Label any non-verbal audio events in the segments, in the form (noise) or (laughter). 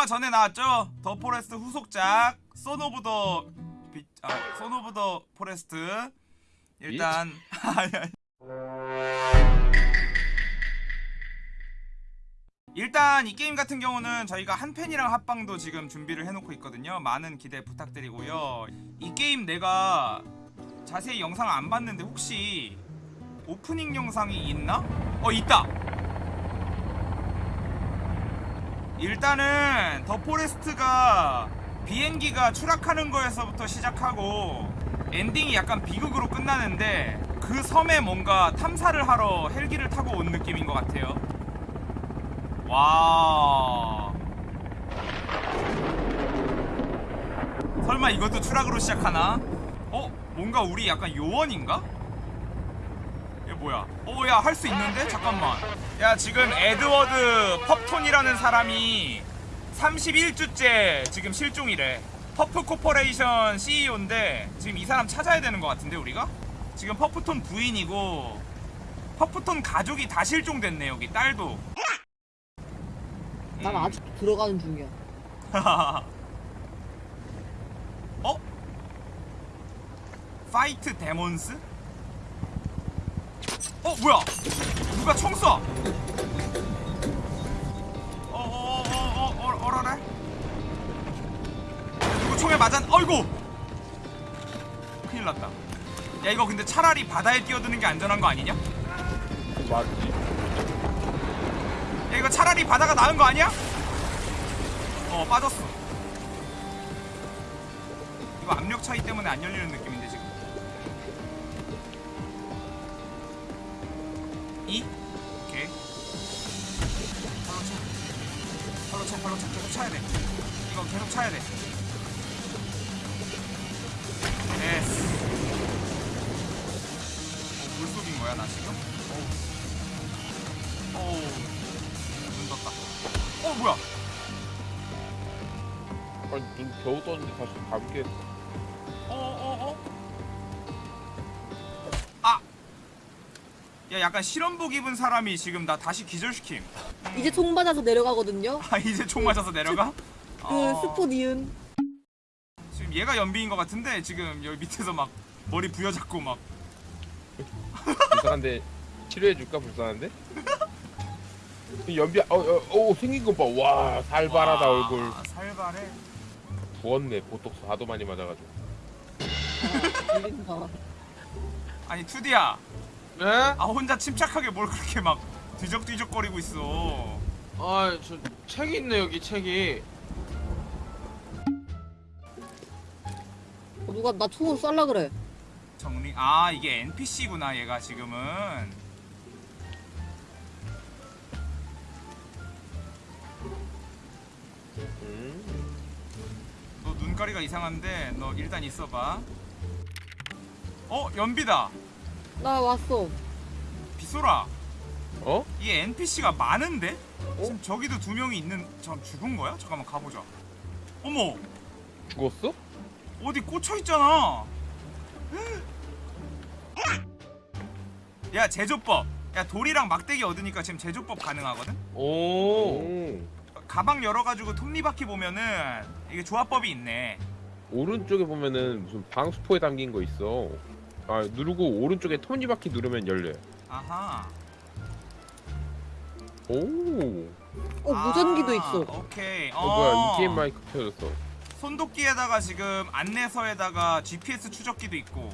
얼마 전에 나왔죠? The Forest 후속작 Son of the 비, 아, Son of the Forest 일단. (laughs) 일단 이 게임 같은 경우는 저희가 한 팬이랑 합방도 지금 준비를 해놓고 있거든요. 많은 기대 부탁드리고요. 이 게임 내가 자세히 영상을 안 봤는데 혹시 오프닝 영상이 있나? 어 있다 일단은 The Forest가 비행기가 추락하는 거에서부터 시작하고 엔딩이 약간 비극으로 끝나는데 그 섬에 뭔가 탐사를 하러 헬기를 타고 온 느낌인 것 같아요 와 설마 이것도 추락으로 시작하나? 어? 뭔가 우리 약간 요원인가? 얘 뭐야? 어, 야, 할 수 있는데? 잠깐만. 야, 지금 에드워드 퍼프톤이라는 사람이 31주째 지금 실종이래. 퍼프 Corporation CEO인데 지금 이 사람 찾아야 되는 것 같은데, 우리가? 지금 퍼프톤 부인이고 퍼프톤 가족이 다 실종됐네, 여기. 딸도. 난 음. 아직 들어가는 중이야. (laughs) 어? Fight demons? 어 뭐야? 누가 총 쏴? 어어어어어 어라래? 누구 총에 맞았? 어이구! 큰일 났다. 야 이거 근데 차라리 바다에 뛰어드는 게 안전한 거 아니냐? 맞지. 야 이거 차라리 바다가 나은 거 아니야? 어 빠졌어 이거 압력 차이 때문에 안 열리는 느낌인데 지금 이? 오케이 팔로 차 팔로 차 팔로 차 계속 차야 돼 이거 계속 차야 돼 어, 물속인 거야 나 지금? 어우 어우 눈 떴다. 어 뭐야? 아니 눈 겨우 떴는데 다시 감게. 어어 어, 야 약간 실험복 입은 사람이 지금 나 다시 기절시킴. 이제 총 맞아서 내려가거든요. 아 이제 총 맞아서 내려가? 그 어, 스포 니은. 지금 얘가 연비인 것 같은데 지금 여기 밑에서 막 머리 부여잡고 막. 불쌍한데 치료해 줄까 불쌍한데? 이 연비 어 어 어, 생긴 것 봐. 와 살발하다 와, 얼굴. 살발해. 부었네 보톡스 하도 많이 맞아가지고. (laughs) 들린다. 아니 투디야. 네? 아 혼자 침착하게 뭘 그렇게 막 뒤적뒤적거리고 있어. 아, 저 책이 있네 여기 책이. 어, 누가 나 총으로 쏠라 그래. 정리. 아 이게 NPC구나 얘가 지금은. 음. 너 눈가리가 이상한데 너 일단 있어봐. 어 연비다. 나 왔어. 빗소라. 어? 이게 NPC가 많은데? 어? 지금 저기도 두 명이 있는. 참 죽은 거야? 잠깐만 가보자. 어머 죽었어? 어디 꽂혀 있잖아. (gasps) 야 제조법. 야 돌이랑 막대기 얻으니까 지금 제조법 가능하거든? 오. 음. 가방 열어가지고 톱니바퀴 보면은 이게 조합법이 있네. 오른쪽에 보면은 무슨 방수포에 담긴 거 있어. 아 누르고 오른쪽에 톱니바퀴 누르면 열려. 아하. 오. 어 무전기도 아, 있어. 오케이. 어, 뭐야 이 게임 마이크 켜졌어. 손도끼에다가 지금 안내서에다가 GPS 추적기도 있고.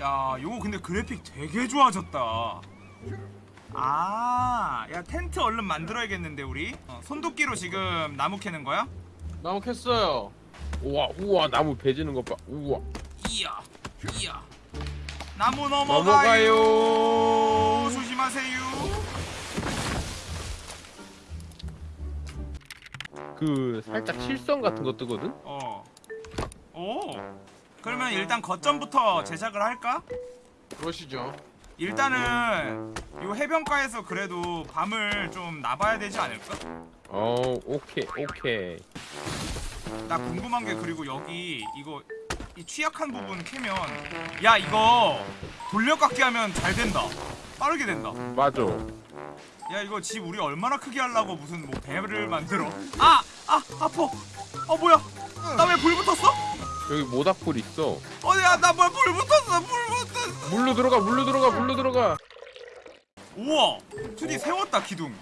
야, 요거 근데 그래픽 되게 좋아졌다. 아, 야 텐트 얼른 만들어야겠는데 우리. 어, 손도끼로 지금 나무 캐는 거야? 나무 캤어요. 우와 우와 나무 베지는 것 봐. 우와. 이야, 이야. 나무 넘어가요. 넘어가요. 조심하세요. 그 살짝 실성 같은 거 뜨거든. 어. 오. 그러면 일단 거점부터 제작을 할까? 그러시죠. 일단은 요 해변가에서 그래도 밤을 좀 나봐야 되지 않을까? 어 오케이 오케이. 나 궁금한 게 그리고 여기 이거 이 취약한 부분 캐면 야 이거 돌려깎기 하면 잘 된다 빠르게 된다 맞아. 야 이거 집 우리 얼마나 크게 하려고 무슨 뭐 배를 만들어 아! 아! 아파 어 뭐야 나 왜 불 붙었어? 여기 모닥불 있어. 어야 나 뭐야 불 붙었어 불 붙었어 물로 들어가 물로 들어가 물로 들어가. 우와 투디 세웠다 기둥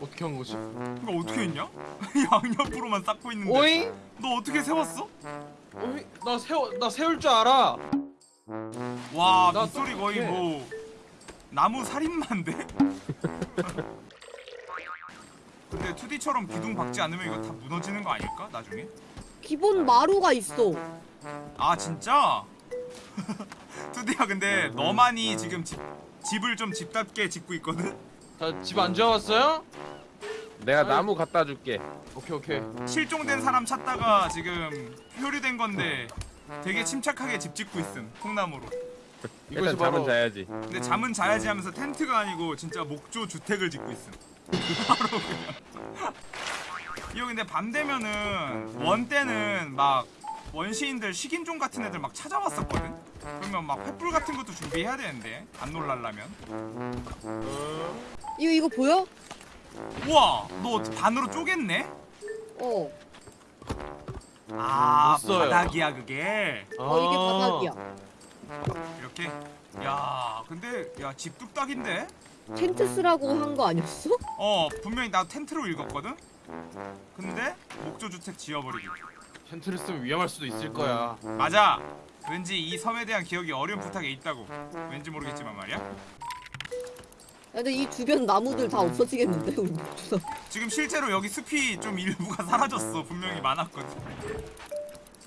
어떻게 한 거지? 이거 어떻게 했냐? (laughs) 양옆으로만 쌓고 있는데 오잉? 너 어떻게 세웠어? 오잉? 나 세워 나 세울 줄 알아. 와 나 빗소리 거의 어떡해. 뭐 나무 살인마인데? (laughs) 근데 2D처럼 기둥 박지 않으면 이거 다 무너지는 거 아닐까? 나중에? 기본 마루가 있어. 아 진짜? (laughs) 2D야 근데 너만이 지금 집, 집을 좀 집답게 짓고 있거든? 자집 안 지어왔어요? 내가. 나무 갖다 줄게. 오케이 오케이. 실종된 사람 찾다가 지금 표류된 건데 되게 침착하게 집 짓고 있음 콩나무로 일단 이것이 잠은 바로 자야지. 근데 잠은 자야지 하면서 텐트가 아니고 진짜 목조 주택을 짓고 있음. 바로 (laughs) 그냥. 이거 근데 밤 되면은 원 때는 막 원시인들 식인종 같은 애들 막 찾아왔었거든. 그러면 막 횃불 같은 것도 준비해야 되는데 안 놀랄라면. 이거 이거 보여? 우와, 너 반으로 쪼갰네? 어. 아, 못 써요. 바닥이야 그게. 어 이게 아. 바닥이야. 이렇게. 야, 근데 야 집 뚝딱인데? 텐트 쓰라고 한 거 아니었어? 어, 분명히 나 텐트로 읽었거든. 근데 목조 주택 지어버리기. 텐트를 쓰면 위험할 수도 있을 거야. 맞아. 왠지 이 섬에 대한 기억이 어렴풋하게 있다고. 왠지 모르겠지만 말이야. 야, 근데 이 주변 나무들 다 없어지겠는데 우리 목주사. 지금 실제로 여기 숲이 좀 일부가 사라졌어. 분명히 많았거든.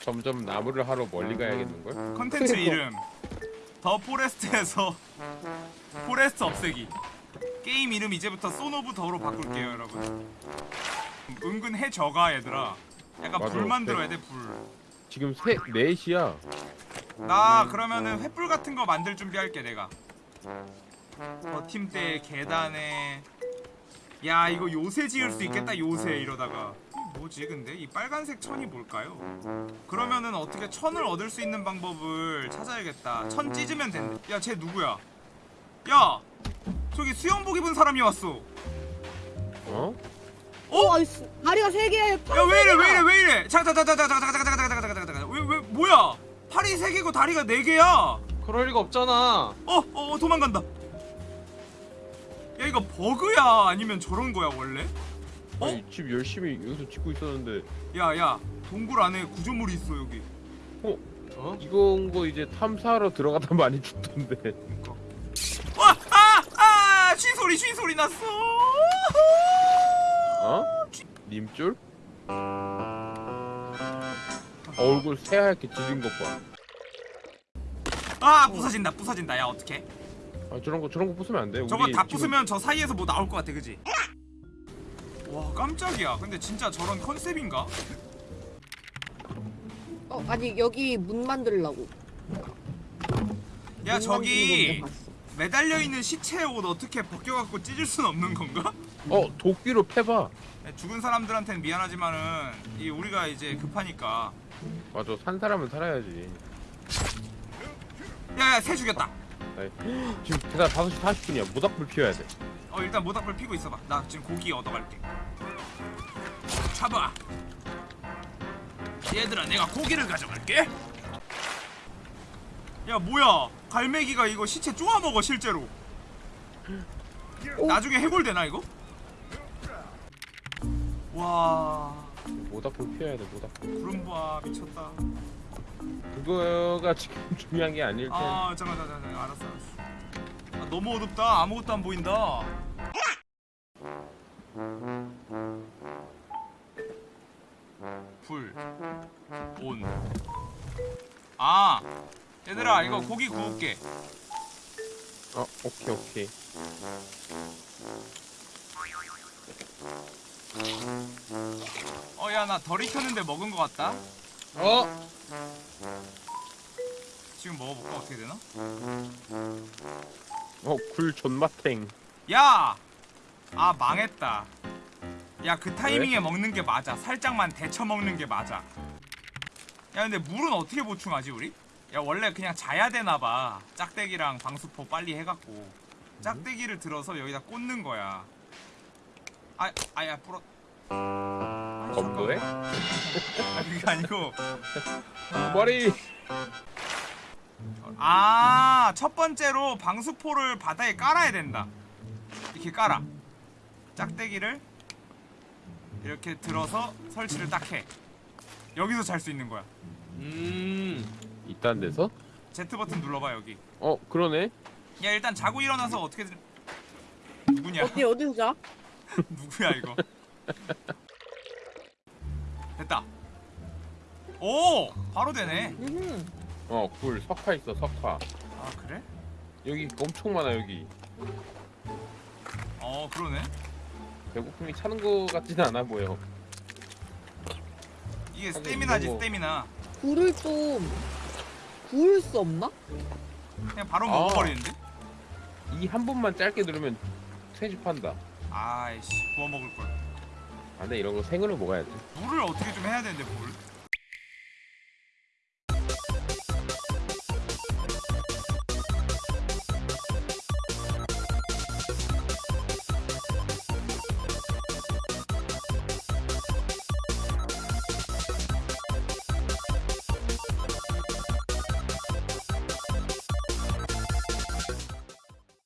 점점 나무를 하러 멀리 가야겠는 걸? 컨텐츠 그러니까. 이름 The Forest에서 (laughs) Forest 없애기. 게임 이름 이제부터 Son of the로 바꿀게요, 여러분. 은근 해져가 얘들아. 약간 맞아. 불 만들어야 돼, 불. 지금 세 4시야. 나 그러면은 횃불 같은 거 만들 준비할게 내가 버팀대 계단에 야 이거 요새 지을 수 있겠다 요새 이러다가 이 뭐지 근데 이 빨간색 천이 뭘까요? 그러면은 어떻게 천을 얻을 수 있는 방법을 찾아야겠다 천 찢으면 된다 야쟤 누구야 야 저기 수영복 입은 사람이 왔어 어? 어, 아이 씨, 다리가 세 개. 야왜 이래 왜 이래 왜 이래 잠깐 잠깐 잠깐 잠깐 잠깐 잠깐 잠깐 잠깐 잠깐 잠깐 왜왜 뭐야 팔이 세 개고 다리가 네 개야 그럴 리가 없잖아. 어, 어, 어, 도망간다. 야, 이거 버그야? 아니면 저런 거야, 원래? 어? 아니 집 열심히 여기서 짓고 있었는데 야, 야, 동굴 안에 구조물이 있어, 여기. 어? 이건 거 이제 탐사하러 들어가다 많이 죽던데. 그니까. 와, 아, 아, 쥐 소리, 쥐 소리 났어. 어? 님줄? 얼굴 새하얗게 지진 것 봐. 아, 부서진다, 부서진다. 야, 어떡해? 아 저런 거 저런 거 부수면 안 돼. 저거 우리 다 지금 부수면 저 사이에서 뭐 나올 것 같아, 그지? 와, 깜짝이야. 근데 진짜 저런 컨셉인가? 어, 아니 여기 문 만들라고. 야, 문 저기. 매달려 있는 시체 옷 어떻게 벗겨갖고 찢을 순 없는 건가? 어 도끼로 패봐. 죽은 사람들한테는 미안하지만은 이 우리가 이제 급하니까 맞아 산 사람은 살아야지. 야야 새 죽였다 아이, 지금 대다 5시 40분이야. 모닥불 피워야 돼. 어 일단 모닥불 피고 있어봐 나 지금 고기 얻어갈게 잡아 얘들아 내가 고기를 가져갈게 야 뭐야 갈매기가 이거 시체 쪼아 먹어 실제로 오. 나중에 해골되나 이거? 와 모닥불 피워야 돼. 모닥불. 구름보아 미쳤다 그거가 지금 (laughs) 중요한 게 아닐 텐데. 아 잠깐 잠깐 잠깐. 알았어 알았어. 아, 너무 어둡다. 아무것도 안 보인다. 불온아 얘들아 이거 고기 구울게. 어 오케이 오케이. 어 야 나 덜 익혔는데 먹은 거 같다 어? 지금 먹어볼까 어떻게 되나? 어 굴 존맛탱. 야! 아 망했다 야 그 타이밍에 먹는 게 맞아 살짝만 데쳐 먹는 게 맞아 야 근데 물은 어떻게 보충하지 우리? 야 원래 그냥 자야 되나봐 짝대기랑 방수포 빨리 해갖고 짝대기를 들어서 여기다 꽂는 거야. 아, 아야 불어. 아, 검도해? 아, 그게 아니고. 머리. 아, 첫 번째로 방수포를 바닥에 깔아야 된다. 이렇게 깔아. 짝대기를 이렇게 들어서 설치를 딱 해. 여기서 잘 수 있는 거야. 음. 이딴 데서? Z 버튼 눌러봐 여기. 어 그러네. 야 일단 자고 일어나서 어떻게 들... 누구냐? 어디 어디서 자? (laughs) 누구야 이거? 됐다. 오, 바로 되네. 음. 어 굴 석화 있어 석화. 아 그래? 여기 엄청 많아 여기. 어 그러네. 배고픔이 차는 거 같지는 않아 보여. 이게 스태미나지 거- 스태미나. 굴을 좀 구울 수 없나? 그냥 바로 아. 먹어버리는데? 이 한 번만 짧게 누르면 퇴집한다. 아이씨 구워 먹을 걸. 아 근데 이런 거 생으로 먹어야지. 물을 어떻게 좀 해야 되는데 물?